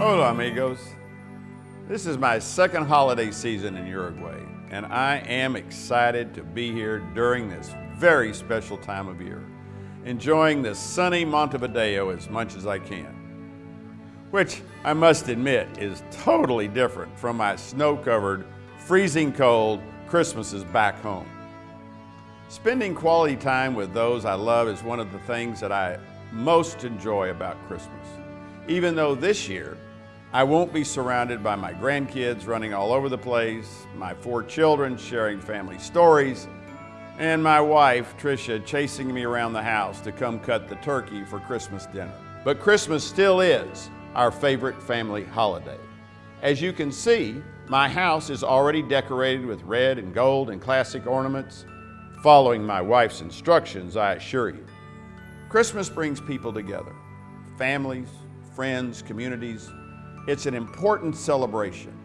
Hola, amigos. This is my second holiday season in Uruguay, and I am excited to be here during this very special time of year, enjoying the sunny Montevideo as much as I can. Which I must admit is totally different from my snow covered, freezing cold Christmases back home. Spending quality time with those I love is one of the things that I most enjoy about Christmas. Even though this year I won't be surrounded by my grandkids running all over the place, my four children sharing family stories, and my wife, Tricia, chasing me around the house to come cut the turkey for Christmas dinner. But Christmas still is our favorite family holiday. As you can see, my house is already decorated with red and gold and classic ornaments, following my wife's instructions, I assure you. Christmas brings people together, families, friends, communities. It's an important celebration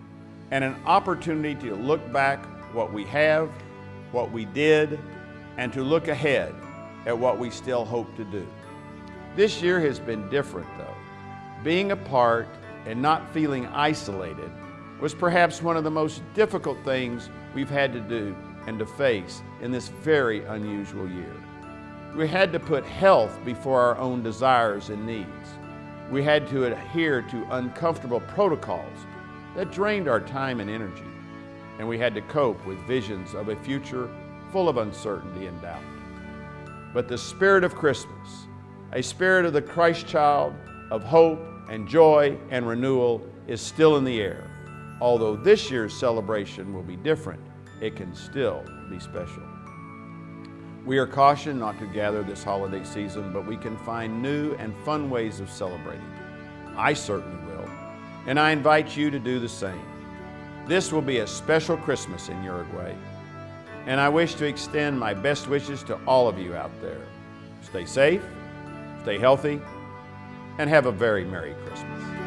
and an opportunity to look back what we have, what we did, and to look ahead at what we still hope to do. This year has been different though. Being apart and not feeling isolated was perhaps one of the most difficult things we've had to do and to face in this very unusual year. We had to put health before our own desires and needs. We had to adhere to uncomfortable protocols that drained our time and energy. And we had to cope with visions of a future full of uncertainty and doubt. But the spirit of Christmas, a spirit of the Christ child, of hope and joy and renewal, is still in the air. Although this year's celebration will be different, it can still be special. We are cautioned not to gather this holiday season, but we can find new and fun ways of celebrating. I certainly will, and I invite you to do the same. This will be a special Christmas in Uruguay, and I wish to extend my best wishes to all of you out there. Stay safe, stay healthy, and have a very Merry Christmas.